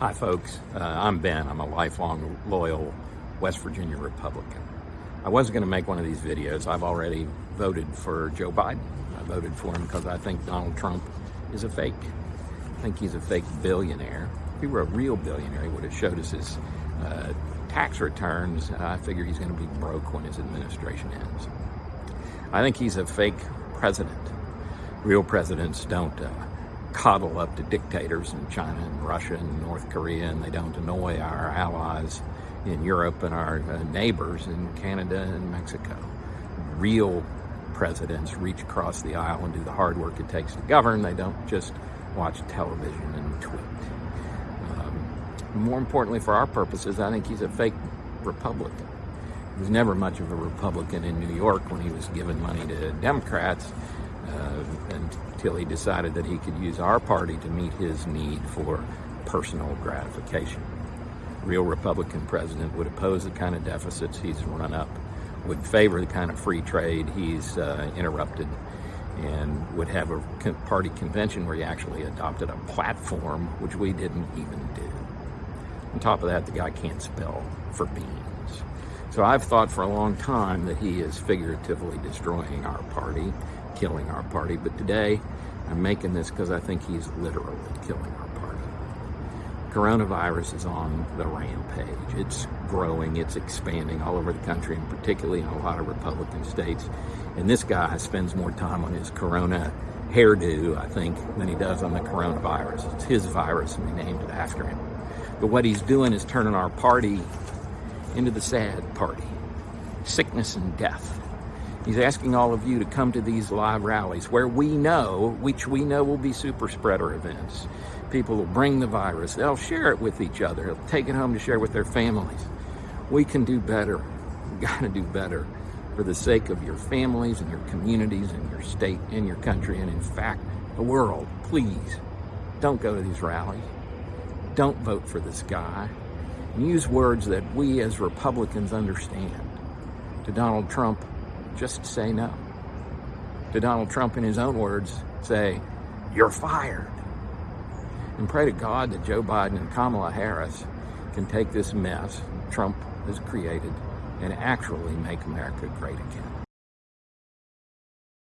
Hi, folks. Uh, I'm Ben. I'm a lifelong loyal West Virginia Republican. I wasn't going to make one of these videos. I've already voted for Joe Biden. I voted for him because I think Donald Trump is a fake. I think he's a fake billionaire. If he were a real billionaire, he would have showed us his uh, tax returns. I figure he's going to be broke when his administration ends. I think he's a fake president. Real presidents don't uh, coddle up to dictators in China and Russia and North Korea, and they don't annoy our allies in Europe and our uh, neighbors in Canada and Mexico. Real presidents reach across the aisle and do the hard work it takes to govern. They don't just watch television and tweet. Um, more importantly, for our purposes, I think he's a fake Republican. He was never much of a Republican in New York when he was giving money to Democrats until he decided that he could use our party to meet his need for personal gratification. Real Republican president would oppose the kind of deficits he's run up, would favor the kind of free trade he's uh, interrupted, and would have a party convention where he actually adopted a platform, which we didn't even do. On top of that, the guy can't spell for beans. So I've thought for a long time that he is figuratively destroying our party killing our party, but today I'm making this because I think he's literally killing our party. Coronavirus is on the rampage. It's growing, it's expanding all over the country, and particularly in a lot of Republican states. And this guy spends more time on his corona hairdo, I think, than he does on the coronavirus. It's his virus, and we named it after him. But what he's doing is turning our party into the sad party. Sickness and death. He's asking all of you to come to these live rallies where we know, which we know will be super spreader events. People will bring the virus. They'll share it with each other. They'll take it home to share with their families. We can do better. We've got to do better for the sake of your families and your communities and your state and your country and in fact, the world. Please don't go to these rallies. Don't vote for this guy. Use words that we as Republicans understand. To Donald Trump, just say no. To Donald Trump, in his own words, say, you're fired. And pray to God that Joe Biden and Kamala Harris can take this mess Trump has created and actually make America great again.